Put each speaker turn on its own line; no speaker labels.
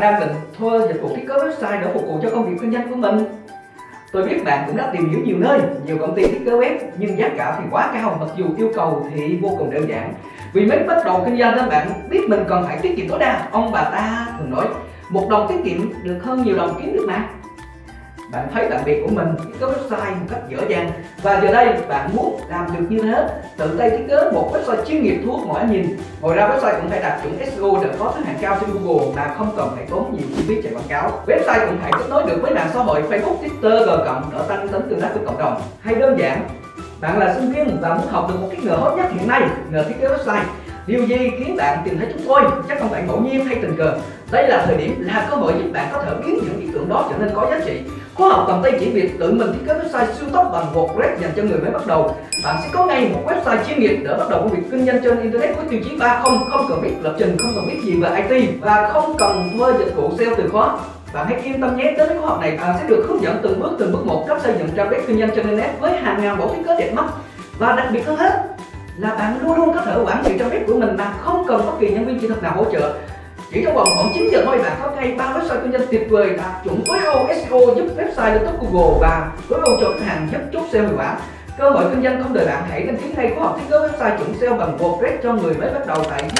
thành ra mình thuê dịch vụ thiết kế website để phục vụ cho công việc kinh doanh của mình Tôi biết bạn cũng đã tìm hiểu nhiều nơi, nhiều công ty thiết kế web nhưng giá cả thì quá cao mặc dù yêu cầu thì vô cùng đơn giản. Vì mới bắt đầu kinh doanh nên bạn biết mình cần phải tiết kiệm tối đa. Ông bà ta thường nói một đồng tiết kiệm được hơn nhiều đồng kiếm được mà. Bạn thấy bạn biệt của mình thiết kế website một cách dễ dàng và giờ đây bạn muốn làm được như thế tự tay thiết kế một website chuyên nghiệp thu hút mọi ánh nhìn. Ngoài ra website cũng phải đạt chuẩn SEO để có thứ hạng cao trên Google mà không cần phải tốn nhiều chi phí chạy quảng cáo. Website cũng phải kết nối được với mạng xã hội Facebook, Twitter, G cộng để tăng tính tương tác với cộng đồng. Hay đơn giản, bạn là sinh viên và muốn học được một cái nghề hot nhất hiện nay, nghề thiết kế website Điều gì khiến bạn tìm thấy chúng tôi? Chắc không phải ngẫu nhiên hay tình cờ. Đây là thời điểm, là cơ hội giúp bạn có thể biến những ý tưởng đó trở nên có giá trị. Khóa học cầm tay chỉ việc tự mình thiết kế website siêu tốc bằng WordPress dành cho người mới bắt đầu. Bạn sẽ có ngay một website chuyên nghiệp để bắt đầu công việc kinh doanh trên internet với tiêu chí 30, không cần biết lập trình, không cần biết gì về IT và không cần thuê dịch vụ SEO từ khóa. Bạn hãy yên tâm nhé, tới khóa học này bạn sẽ được hướng dẫn từng bước từng bước một cách xây dựng trang web kinh doanh trên internet với hàng ngàn mẫu thiết kế đẹp mắt và đặc biệt hơn hết là bạn luôn luôn có thể quản trị trang web của mình mà không cần bất kỳ nhân viên kỹ thuật nào hỗ trợ. Chỉ trong vòng khoảng 9 giờ thôi bạn có ngay ba website kinh doanh tuyệt vời đạt chuẩn tối ưu SEO giúp website lên top Google và tối ưu cho khách hàng giúp chốt SEO hiệu quả. Cơ hội kinh doanh không đợi bạn, hãy đăng ký ngay khóa học thiết kế website chuẩn SEO bằng WordPress cho người mới bắt đầu tại